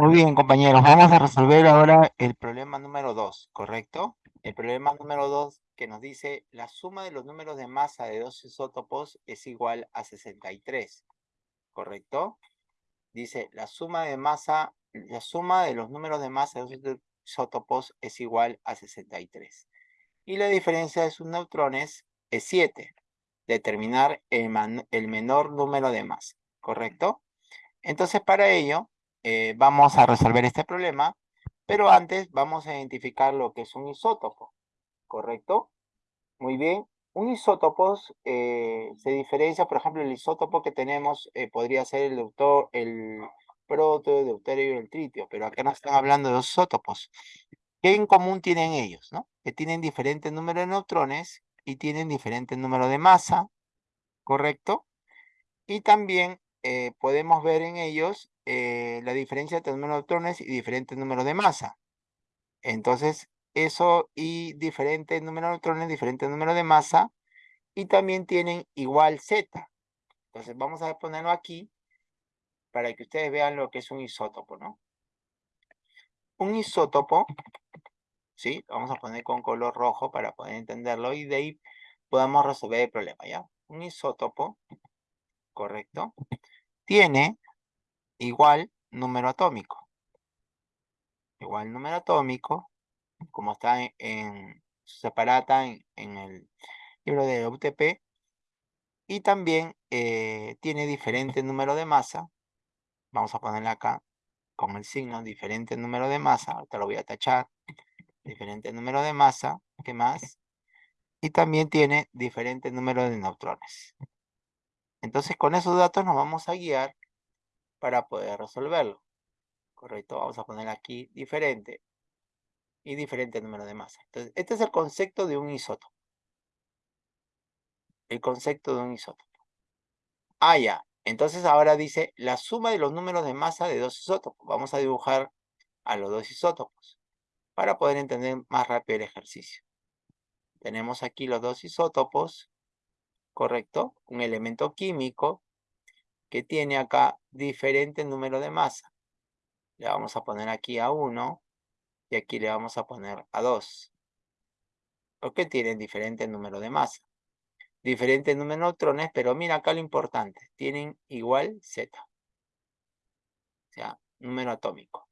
Muy bien, compañeros, vamos a resolver ahora el problema número 2, ¿correcto? El problema número 2 que nos dice la suma de los números de masa de dos isótopos es igual a 63, ¿correcto? Dice la suma de masa, la suma de los números de masa de dos isótopos es igual a 63. Y la diferencia de sus neutrones es 7. Determinar el, el menor número de masa, ¿correcto? Entonces para ello eh, vamos a resolver este problema, pero antes vamos a identificar lo que es un isótopo, ¿correcto? Muy bien, un isótopo eh, se diferencia, por ejemplo, el isótopo que tenemos eh, podría ser el, deutor, el proto, el deuterio y el tritio, pero acá no están hablando de dos isótopos. ¿Qué en común tienen ellos? Que tienen diferentes números de neutrones y tienen diferente número de masa, ¿correcto? Y también podemos ver en ellos eh, la diferencia entre número de neutrones y diferentes números de masa. Entonces, eso y diferentes números de neutrones, diferentes números de masa, y también tienen igual Z. Entonces, vamos a ponerlo aquí para que ustedes vean lo que es un isótopo, ¿no? Un isótopo, ¿sí? Vamos a poner con color rojo para poder entenderlo y de ahí podamos resolver el problema, ¿ya? Un isótopo, ¿correcto? Tiene igual número atómico. Igual número atómico, como está en, separata en, el libro de UTP. Y también eh, tiene diferente número de masa. Vamos a ponerle acá con el signo diferente número de masa. Ahorita lo voy a tachar. Diferente número de masa. ¿Qué más? Y también tiene diferente número de neutrones. Entonces con esos datos nos vamos a guiar para poder resolverlo. Correcto, vamos a poner aquí diferente y diferente número de masa. Entonces, este es el concepto de un isótopo. El concepto de un isótopo. Ah, ya. Entonces ahora dice la suma de los números de masa de dos isótopos. Vamos a dibujar a los dos isótopos para poder entender más rápido el ejercicio. Tenemos aquí los dos isótopos, ¿correcto? Un elemento químico que tiene acá diferente número de masa. Le vamos a poner aquí a 1 y aquí le vamos a poner a 2. Porque tienen diferente número de masa. Diferente número de neutrones, pero mira acá lo importante. Tienen igual Z. O sea, número atómico.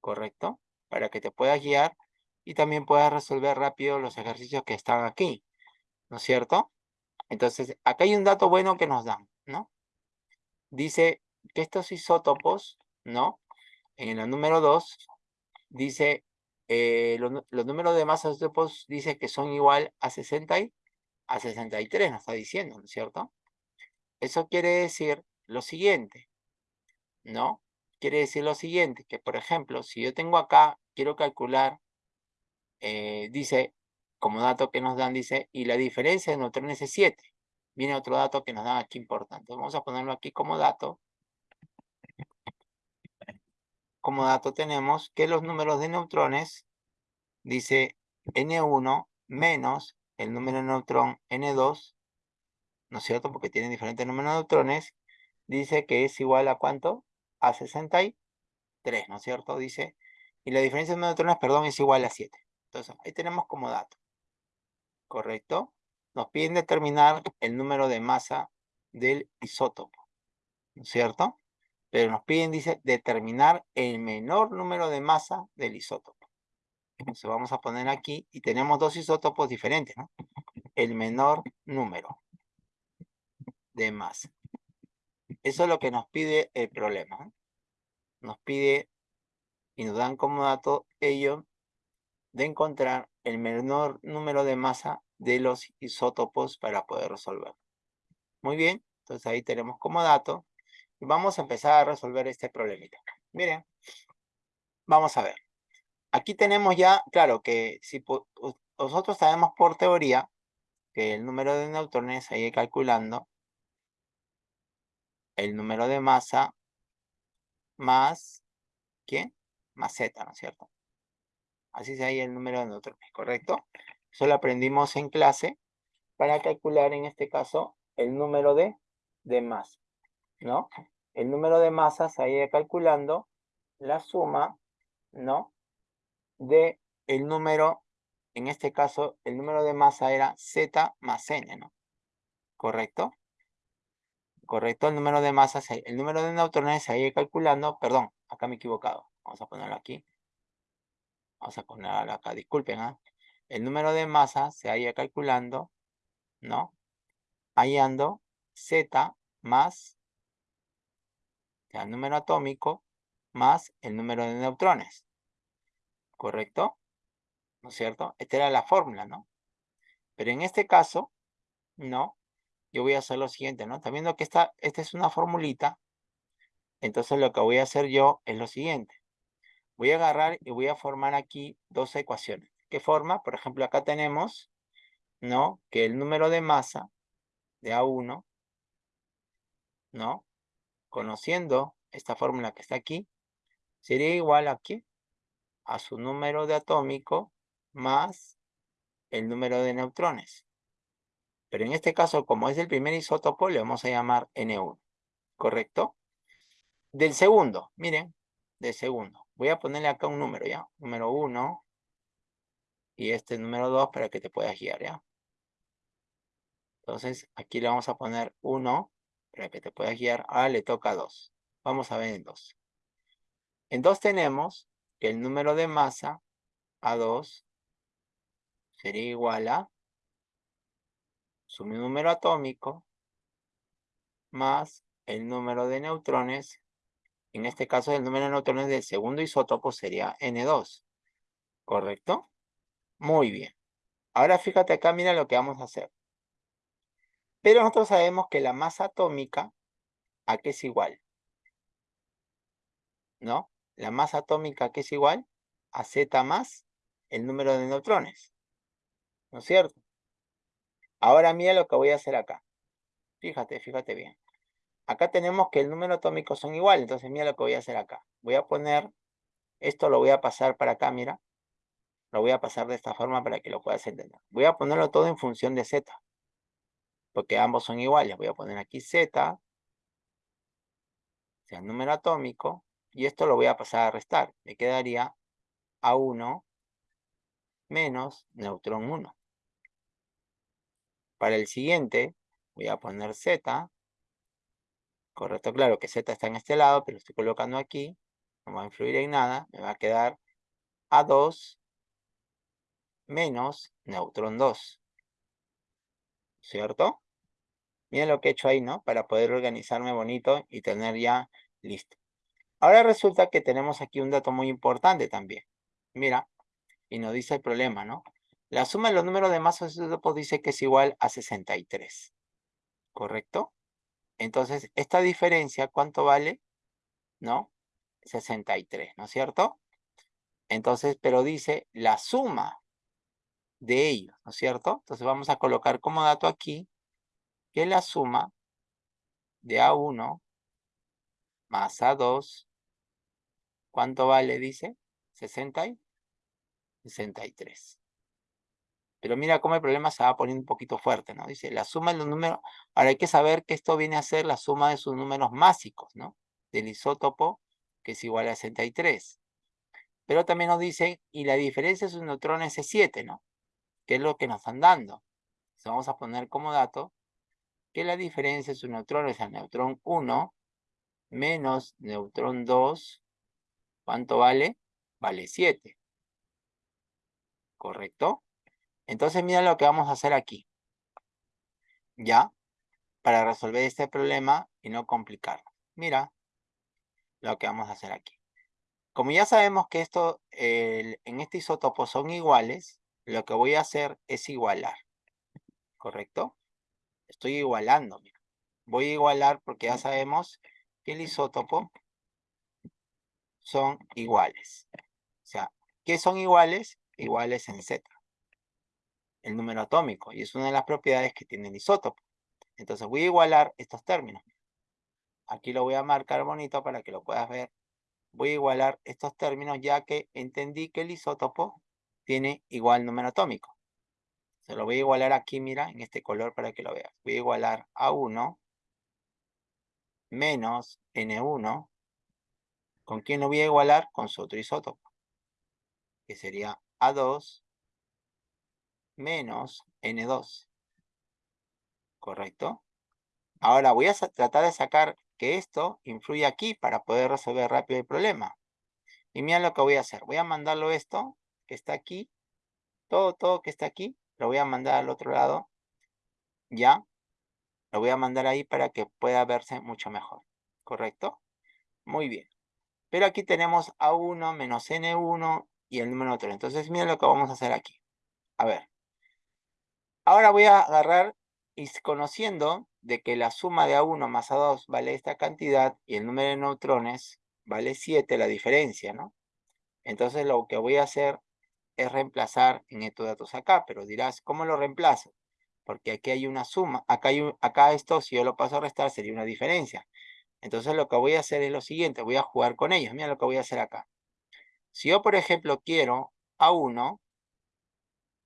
¿Correcto? Para que te puedas guiar y también puedas resolver rápido los ejercicios que están aquí. ¿No es cierto? Entonces, acá hay un dato bueno que nos dan. Dice que estos isótopos, ¿no? En el número 2, dice, eh, los, números de masa de isótopos dice que son igual a 60 y, a 63, nos está diciendo, ¿no es cierto? Eso quiere decir lo siguiente, ¿no? Quiere decir lo siguiente, que por ejemplo, si yo tengo acá, quiero calcular, eh, dice, como dato que nos dan, dice, y la diferencia de neutrones es 7 viene otro dato que nos dan aquí importante. Vamos a ponerlo aquí como dato. Como dato tenemos que los números de neutrones, dice N1 menos el número de neutrón N2, ¿no es cierto? Porque tienen diferentes números de neutrones, dice que es igual a ¿cuánto? A 63, ¿no es cierto? Dice, y la diferencia de neutrones, perdón, es igual a 7. Entonces, ahí tenemos como dato. ¿Correcto? Nos piden determinar el número de masa del isótopo, ¿no es cierto? Pero nos piden, dice, determinar el menor número de masa del isótopo. Entonces vamos a poner aquí, y tenemos dos isótopos diferentes, ¿no? El menor número de masa. Eso es lo que nos pide el problema. Nos pide, y nos dan como dato ello, de encontrar el menor número de masa de los isótopos para poder resolver. Muy bien, entonces ahí tenemos como dato. Y vamos a empezar a resolver este problemita. Miren, vamos a ver. Aquí tenemos ya, claro que si nosotros sabemos por teoría que el número de neutrones, ahí calculando, el número de masa más, ¿quién? Más Z, ¿no es cierto? Así se ahí el número de neutrones, ¿correcto? Eso lo aprendimos en clase para calcular en este caso el número de, de masa, ¿no? El número de masas ahí calculando la suma, ¿no? De el número, en este caso, el número de masa era Z más N, ¿no? ¿Correcto? Correcto, el número de masa, el número de neutrones se ido calculando, perdón, acá me he equivocado. Vamos a ponerlo aquí. Vamos a ponerlo acá, disculpen, ¿ah? El número de masa se ha ido calculando, ¿no? Hallando Z más el número atómico más el número de neutrones. ¿Correcto? ¿No es cierto? Esta era la fórmula, ¿no? Pero en este caso, no, yo voy a hacer lo siguiente, ¿no? Está viendo que esta, esta es una formulita. Entonces lo que voy a hacer yo es lo siguiente. Voy a agarrar y voy a formar aquí dos ecuaciones. ¿Qué forma? Por ejemplo, acá tenemos, ¿no? Que el número de masa de A1, ¿no? Conociendo esta fórmula que está aquí, sería igual aquí a su número de atómico más el número de neutrones. Pero en este caso, como es el primer isótopo, le vamos a llamar N1. ¿Correcto? Del segundo, miren, del segundo. Voy a ponerle acá un número, ¿ya? Número 1 y este número 2 para que te puedas guiar, ¿ya? Entonces, aquí le vamos a poner 1 para que te puedas guiar. Ahora le toca 2. Vamos a ver en 2. En 2 tenemos que el número de masa A2 sería igual a su número atómico más el número de neutrones. En este caso, el número de neutrones del segundo isótopo sería N2. ¿Correcto? Muy bien. Ahora fíjate acá, mira lo que vamos a hacer. Pero nosotros sabemos que la masa atómica, ¿a es igual? ¿No? La masa atómica, ¿a qué es igual? A Z más el número de neutrones. ¿No es cierto? Ahora mira lo que voy a hacer acá. Fíjate, fíjate bien. Acá tenemos que el número atómico son iguales, entonces mira lo que voy a hacer acá. Voy a poner, esto lo voy a pasar para acá, mira. Lo voy a pasar de esta forma para que lo puedas entender. Voy a ponerlo todo en función de Z. Porque ambos son iguales. Voy a poner aquí Z, sea el número atómico, y esto lo voy a pasar a restar. Me quedaría A1 menos neutrón 1. Para el siguiente, voy a poner Z. Correcto, claro que Z está en este lado, pero lo estoy colocando aquí. No va a influir en nada. Me va a quedar A2 menos neutrón 2. ¿Cierto? Miren lo que he hecho ahí, ¿no? Para poder organizarme bonito y tener ya listo. Ahora resulta que tenemos aquí un dato muy importante también. Mira, y nos dice el problema, ¿no? La suma de los números de masas de isótopos dice que es igual a 63. ¿Correcto? Entonces, esta diferencia, ¿cuánto vale? ¿No? 63, ¿no es cierto? Entonces, pero dice la suma de ellos, ¿no es cierto? Entonces vamos a colocar como dato aquí que la suma de A1 más A2, ¿cuánto vale? Dice 60 y 63. Pero mira cómo el problema se va poniendo un poquito fuerte, ¿no? Dice, la suma de los números... Ahora hay que saber que esto viene a ser la suma de sus números másicos, ¿no? Del isótopo, que es igual a 63. Pero también nos dice, y la diferencia de sus neutrones es 7, ¿no? Que es lo que nos están dando. Entonces vamos a poner como dato que la diferencia de sus neutrones al neutrón 1 menos neutrón 2, ¿cuánto vale? Vale 7. ¿Correcto? Entonces mira lo que vamos a hacer aquí. ¿Ya? Para resolver este problema y no complicarlo. Mira lo que vamos a hacer aquí. Como ya sabemos que esto en este isótopo son iguales, lo que voy a hacer es igualar. ¿Correcto? Estoy igualando. Voy a igualar porque ya sabemos que el isótopo son iguales. O sea, ¿qué son iguales? Iguales en Z el número atómico y es una de las propiedades que tiene el isótopo. Entonces voy a igualar estos términos. Aquí lo voy a marcar bonito para que lo puedas ver. Voy a igualar estos términos ya que entendí que el isótopo tiene igual número atómico. Se lo voy a igualar aquí, mira, en este color para que lo veas. Voy a igualar a 1 menos N1 ¿Con quién lo voy a igualar? Con su otro isótopo. Que sería A2 menos N2. ¿Correcto? Ahora voy a tratar de sacar que esto influye aquí para poder resolver rápido el problema. Y mira lo que voy a hacer. Voy a mandarlo esto, que está aquí. Todo, todo que está aquí, lo voy a mandar al otro lado. Ya. Lo voy a mandar ahí para que pueda verse mucho mejor. ¿Correcto? Muy bien. Pero aquí tenemos A1 menos N1 y el número 3. Entonces, miren lo que vamos a hacer aquí. A ver. Ahora voy a agarrar y conociendo de que la suma de A1 más A2 vale esta cantidad y el número de neutrones vale 7, la diferencia, ¿no? Entonces lo que voy a hacer es reemplazar en estos datos acá, pero dirás, ¿cómo lo reemplazo? Porque aquí hay una suma, acá, hay acá esto, si yo lo paso a restar, sería una diferencia. Entonces lo que voy a hacer es lo siguiente, voy a jugar con ellos. Mira lo que voy a hacer acá. Si yo, por ejemplo, quiero A1,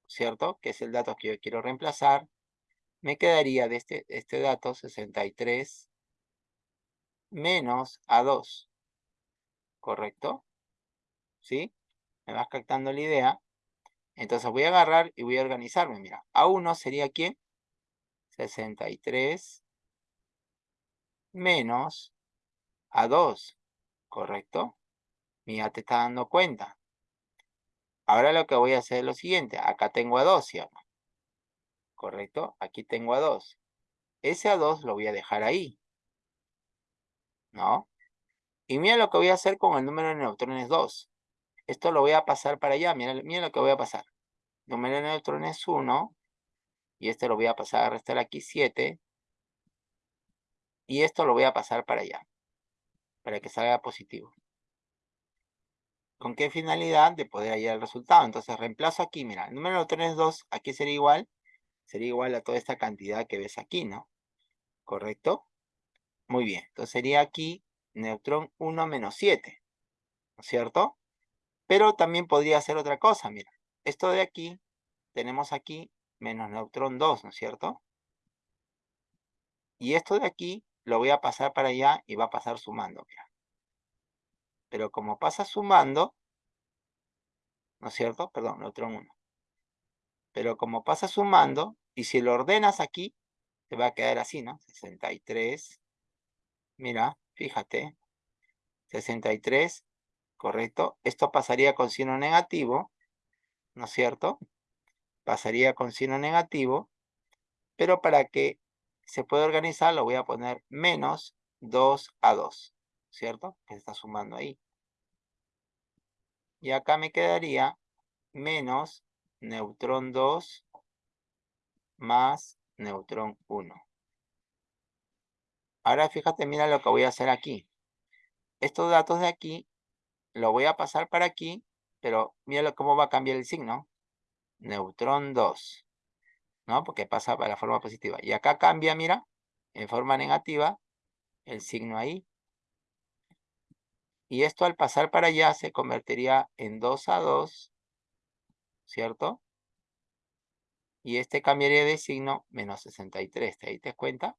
¿cierto? Que es el dato que yo quiero reemplazar, me quedaría de este, este dato 63 menos A2. ¿Correcto? ¿Sí? ¿Me vas captando la idea? Entonces voy a agarrar y voy a organizarme. Mira, A1 sería ¿quién? 63 menos A2. ¿Correcto? Mira, te está dando cuenta. Ahora lo que voy a hacer es lo siguiente. Acá tengo A2, ¿sí? ¿Correcto? Aquí tengo A2. Ese A2 lo voy a dejar ahí. ¿No? Y mira lo que voy a hacer con el número de neutrones 2. Esto lo voy a pasar para allá. Mira, lo que voy a pasar. Número de neutrones 1. Y este lo voy a pasar a restar aquí 7. Y esto lo voy a pasar para allá. Para que salga positivo. ¿Con qué finalidad? De poder hallar el resultado. Entonces reemplazo aquí, mira, el número de neutrones 2, aquí sería igual, sería igual a toda esta cantidad que ves aquí, ¿no? ¿Correcto? Muy bien, entonces sería aquí neutrón 1 menos 7, ¿no es cierto? Pero también podría ser otra cosa, mira. Esto de aquí, tenemos aquí menos neutrón 2, ¿no es cierto? Y esto de aquí lo voy a pasar para allá y va a pasar sumando, mira. Pero como pasa sumando, ¿no es cierto? Perdón, neutrón 1. Pero como pasa sumando, y si lo ordenas aquí, te va a quedar así, ¿no? 63. Mira, fíjate. 63, correcto. Esto pasaría con signo negativo, ¿no es cierto? Pasaría con signo negativo, pero para que se pueda organizar lo voy a poner menos 2 a 2. ¿cierto? Que se está sumando ahí. Y acá me quedaría menos neutrón 2 más neutrón 1. Ahora fíjate, mira lo que voy a hacer aquí. Estos datos de aquí, lo voy a pasar para aquí, pero mira cómo va a cambiar el signo. Neutrón 2. ¿No? Porque pasa para la forma positiva. Y acá cambia, mira, en forma negativa, el signo ahí. Y esto al pasar para allá se convertiría en 2 a 2, ¿cierto? Y este cambiaría de signo menos 63. ¿Te diste cuenta?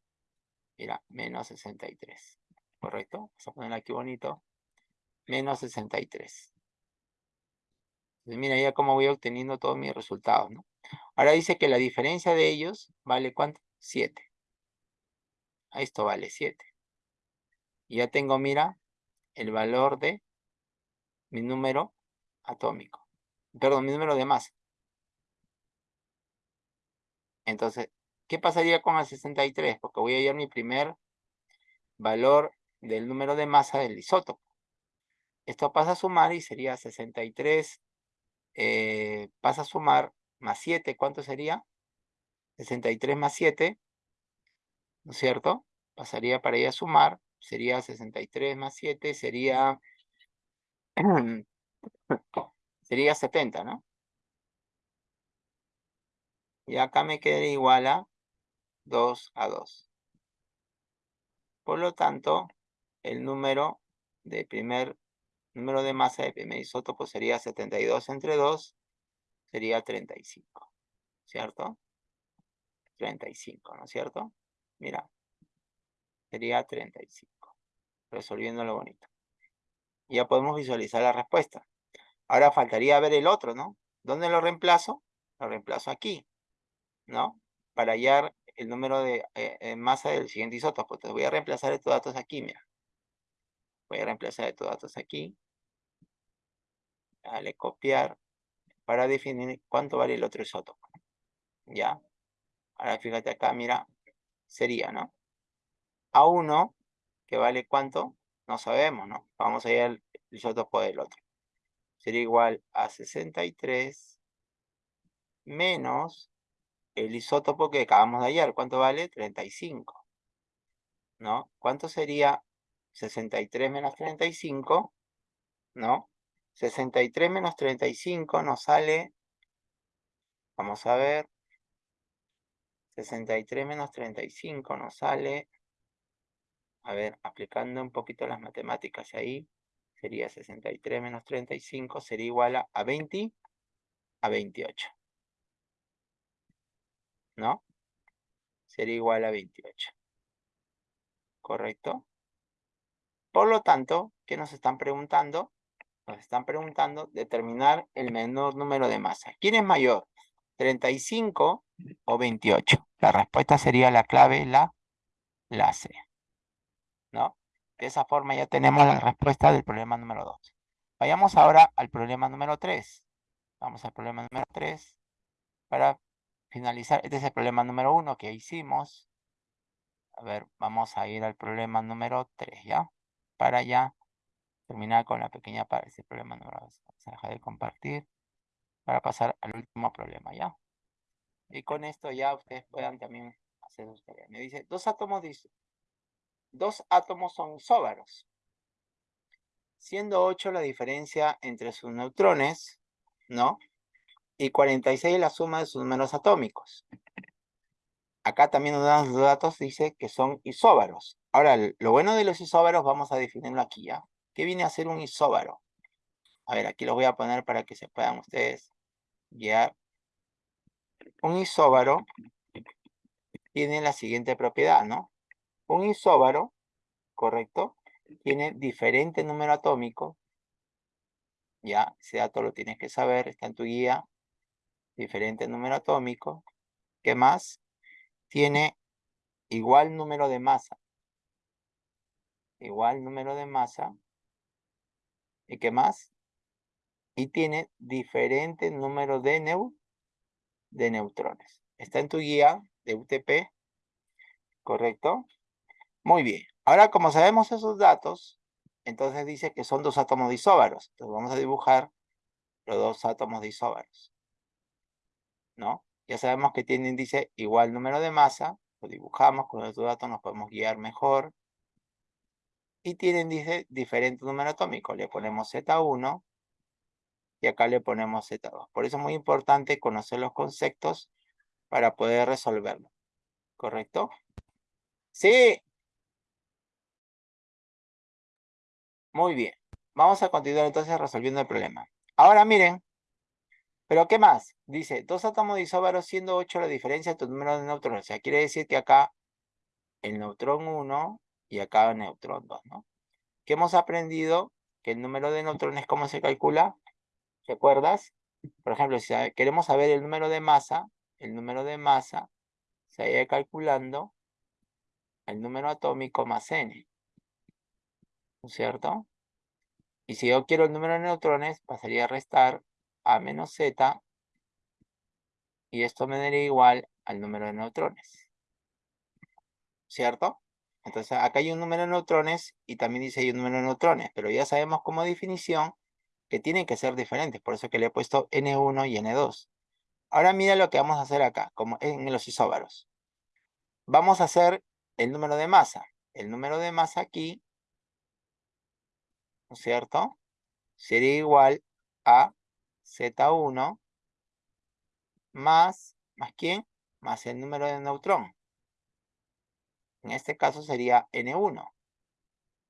Mira, menos 63. ¿Correcto? Vamos a ponerlo aquí bonito. Menos 63. Entonces, mira ya cómo voy obteniendo todos mis resultados, ¿no? Ahora dice que la diferencia de ellos vale ¿cuánto? 7. Esto vale 7. Y ya tengo, mira, el valor de mi número atómico. Perdón, mi número de masa. Entonces, ¿qué pasaría con el 63? Porque voy a hallar mi primer valor del número de masa del isótopo. Esto pasa a sumar y sería 63, eh, pasa a sumar más 7, ¿cuánto sería? 63 más 7, ¿no es cierto? Pasaría para ir a sumar, sería 63 más 7, sería, sería 70, ¿no? Y acá me quedaría igual a 2 a 2. Por lo tanto, el número de primer número de masa de primer isótopo sería 72 entre 2, sería 35, ¿cierto? 35, ¿no es cierto? Mira, sería 35 resolviendo lo bonito. Ya podemos visualizar la respuesta. Ahora faltaría ver el otro, ¿no? ¿Dónde lo reemplazo? Lo reemplazo aquí, ¿no? Para hallar el número de eh, masa del siguiente isótopo. Entonces voy a reemplazar estos datos aquí, mira. Voy a reemplazar estos datos aquí. Dale copiar para definir cuánto vale el otro isótopo. ¿Ya? Ahora fíjate acá, mira, sería, ¿no? A1, que vale cuánto, no sabemos, ¿no? Vamos a ir al isótopo del otro. Sería igual a 63 menos el isótopo que acabamos de hallar. ¿Cuánto vale? 35. ¿No? ¿Cuánto sería 63 menos 35? ¿No? 63 menos 35 nos sale, vamos a ver, 63 menos 35 nos sale, a ver, aplicando un poquito las matemáticas ahí, sería 63 menos 35, sería igual a, a 20, a 28. ¿No? Sería igual a 28. ¿Correcto? Por lo tanto, ¿qué nos están preguntando? Nos están preguntando determinar el menor número de masa. ¿Quién es mayor? ¿35 o 28? La respuesta sería la clave, la, la C. ¿No? De esa forma ya tenemos la respuesta del problema número 2. Vayamos ahora al problema número 3. Vamos al problema número 3. Para finalizar, este es el problema número 1 que hicimos. A ver, vamos a ir al problema número 3, ¿ya? Para ya terminar con la pequeña parte, ese problema número 2. Vamos a dejar de compartir para pasar al último problema, ¿ya? Y con esto ya ustedes puedan también hacer sus tareas. Me dice, dos átomos, dos átomos son isóbaros. Siendo 8 la diferencia entre sus neutrones, ¿no? Y 46 la suma de sus números atómicos. Acá también nos dan los datos, dice que son isóbaros. Ahora, lo bueno de los isóbaros vamos a definirlo aquí, ¿ya? ¿Qué viene a ser un isóbaro? A ver, aquí lo voy a poner para que se puedan ustedes guiar. Un isóbaro tiene la siguiente propiedad, ¿no? Un isóbaro, correcto, tiene diferente número atómico. Ya, ese dato lo tienes que saber, está en tu guía. Diferente número atómico. ¿Qué más? Tiene igual número de masa. Igual número de masa ¿Y qué más? Y tiene diferente número de, neu de neutrones. Está en tu guía de UTP, ¿correcto? Muy bien. Ahora, como sabemos esos datos, entonces dice que son dos átomos de isóbaros. Entonces vamos a dibujar los dos átomos de isóbaros. ¿No? Ya sabemos que tienen, dice, igual número de masa. Lo dibujamos, con estos datos nos podemos guiar mejor y tienen, dice, diferente número atómico. Le ponemos Z1 y acá le ponemos Z2. Por eso es muy importante conocer los conceptos para poder resolverlo. ¿Correcto? Sí. Muy bien. Vamos a continuar entonces resolviendo el problema. Ahora miren. ¿Pero qué más? Dice, dos átomos de isóbaro siendo 8 la diferencia de tu número de neutrones. O sea, quiere decir que acá el neutrón 1 y acá neutrón 2, ¿no? ¿Qué hemos aprendido? Que el número de neutrones, ¿cómo se calcula? ¿Recuerdas? Por ejemplo, si queremos saber el número de masa, el número de masa se irá calculando el número atómico más n. ¿No es cierto? Y si yo quiero el número de neutrones, pasaría a restar a menos z y esto me daría igual al número de neutrones. ¿Cierto? Entonces acá hay un número de neutrones y también dice hay un número de neutrones, pero ya sabemos como definición que tienen que ser diferentes, por eso que le he puesto N1 y N2. Ahora mira lo que vamos a hacer acá, como en los isóbaros. Vamos a hacer el número de masa. El número de masa aquí, ¿no es cierto? Sería igual a Z1 más, ¿más quién? Más el número de neutrón. En este caso sería N1.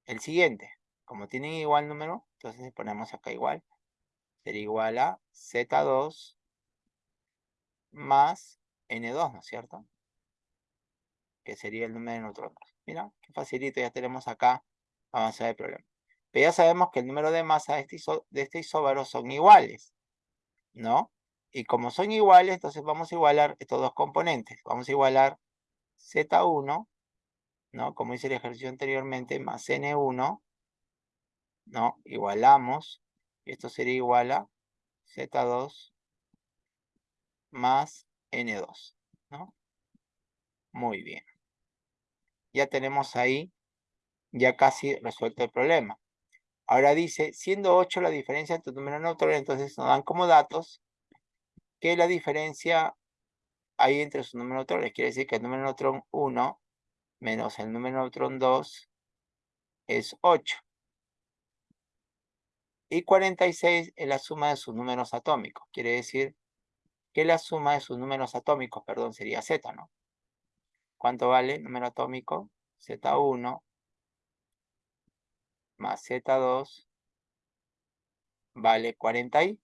El siguiente, como tienen igual número, entonces ponemos acá igual. Sería igual a Z2 más N2, ¿no es cierto? Que sería el número de neutrones. Mira, qué facilito, ya tenemos acá avanzar el problema. Pero ya sabemos que el número de masa de este, de este isóbaro son iguales, ¿no? Y como son iguales, entonces vamos a igualar estos dos componentes. Vamos a igualar Z1, ¿no? Como hice el ejercicio anteriormente, más N1, ¿no? Igualamos. Esto sería igual a Z2 más N2, ¿no? Muy bien. Ya tenemos ahí, ya casi resuelto el problema. Ahora dice, siendo 8 la diferencia entre números neutrones, entonces nos dan como datos que la diferencia hay entre sus números neutrones. Quiere decir que el número neutrón 1 menos el número neutrón 2 es 8. Y 46 es la suma de sus números atómicos. Quiere decir que la suma de sus números atómicos, perdón, sería Z, ¿no? ¿Cuánto vale número atómico? Z1 más Z2 vale 40 y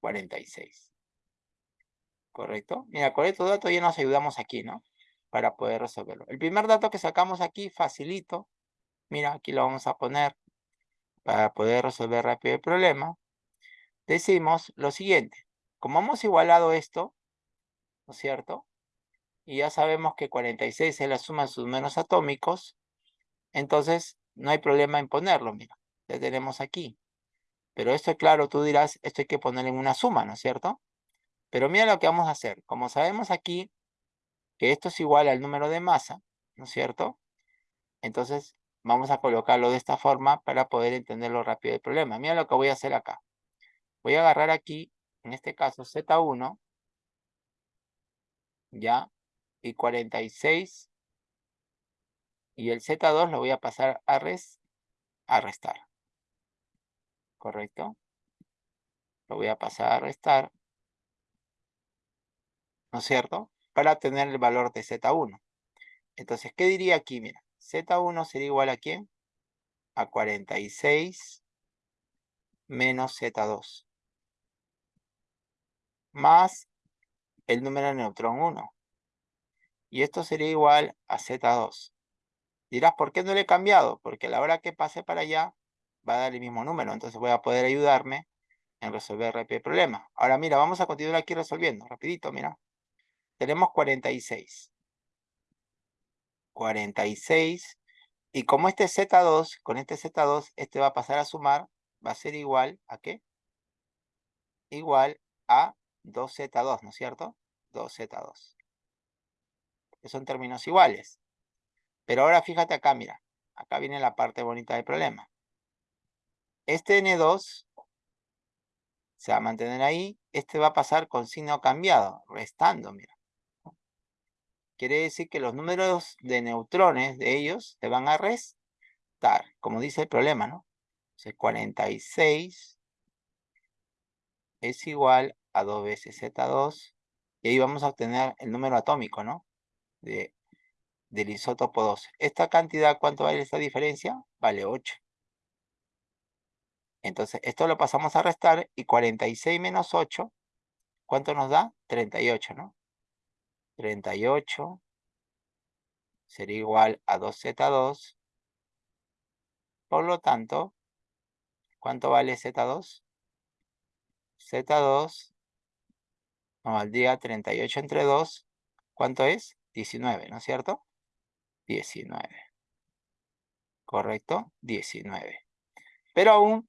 46. ¿Correcto? Mira, con estos datos ya nos ayudamos aquí, ¿no? Para poder resolverlo. El primer dato que sacamos aquí, facilito. Mira, aquí lo vamos a poner para poder resolver rápido el problema. Decimos lo siguiente. Como hemos igualado esto, ¿no es cierto? Y ya sabemos que 46 es la suma de sus números atómicos, entonces no hay problema en ponerlo, mira. Ya tenemos aquí. Pero esto, claro, tú dirás, esto hay que poner en una suma, ¿no es cierto? Pero mira lo que vamos a hacer. Como sabemos aquí que esto es igual al número de masa, ¿no es cierto? Entonces vamos a colocarlo de esta forma para poder entenderlo rápido el problema. Mira lo que voy a hacer acá. Voy a agarrar aquí, en este caso Z1, ya, y 46, y el Z2 lo voy a pasar a, res, a restar. ¿Correcto? Lo voy a pasar a restar. ¿no es cierto? Para tener el valor de Z1. Entonces, ¿qué diría aquí? Mira, Z1 sería igual a quién? A 46 menos Z2. Más el número de neutrón 1. Y esto sería igual a Z2. Dirás, ¿por qué no le he cambiado? Porque a la hora que pase para allá, va a dar el mismo número. Entonces voy a poder ayudarme en resolver el problema. Ahora mira, vamos a continuar aquí resolviendo. Rapidito, mira. Tenemos 46. 46. Y como este es Z2, con este Z2, este va a pasar a sumar, va a ser igual a qué? Igual a 2Z2, ¿no es cierto? 2Z2. Que son términos iguales. Pero ahora fíjate acá, mira. Acá viene la parte bonita del problema. Este N2 se va a mantener ahí. Este va a pasar con signo cambiado, restando, mira quiere decir que los números de neutrones de ellos se van a restar, como dice el problema, ¿no? Entonces 46 es igual a 2 veces Z2, y ahí vamos a obtener el número atómico, ¿no? De, del isótopo 2. Esta cantidad, ¿cuánto vale esta diferencia? Vale 8. Entonces, esto lo pasamos a restar, y 46 menos 8, ¿cuánto nos da? 38, ¿no? 38 sería igual a 2Z2. Por lo tanto, ¿cuánto vale Z2? Z2 nos valdría 38 entre 2. ¿Cuánto es? 19, ¿no es cierto? 19. ¿Correcto? 19. Pero aún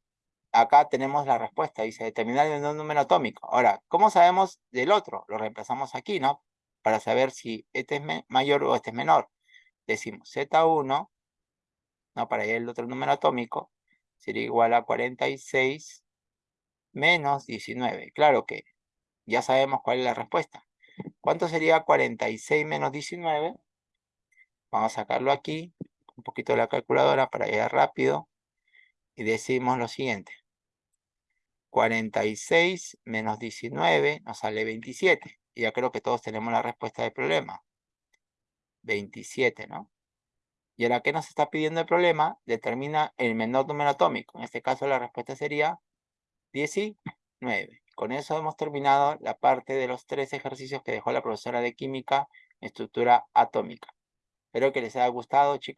acá tenemos la respuesta. Dice determinar el número atómico. Ahora, ¿cómo sabemos del otro? Lo reemplazamos aquí, ¿no? Para saber si este es mayor o este es menor. Decimos Z1, no, para el otro número atómico, sería igual a 46 menos 19. Claro que ya sabemos cuál es la respuesta. ¿Cuánto sería 46 menos 19? Vamos a sacarlo aquí, un poquito de la calculadora para ir rápido. Y decimos lo siguiente. 46 menos 19 nos sale 27. Y ya creo que todos tenemos la respuesta del problema. 27, ¿no? Y ahora, ¿qué nos está pidiendo el problema? Determina el menor número atómico. En este caso, la respuesta sería 19. Con eso hemos terminado la parte de los tres ejercicios que dejó la profesora de química en estructura atómica. Espero que les haya gustado, chicos.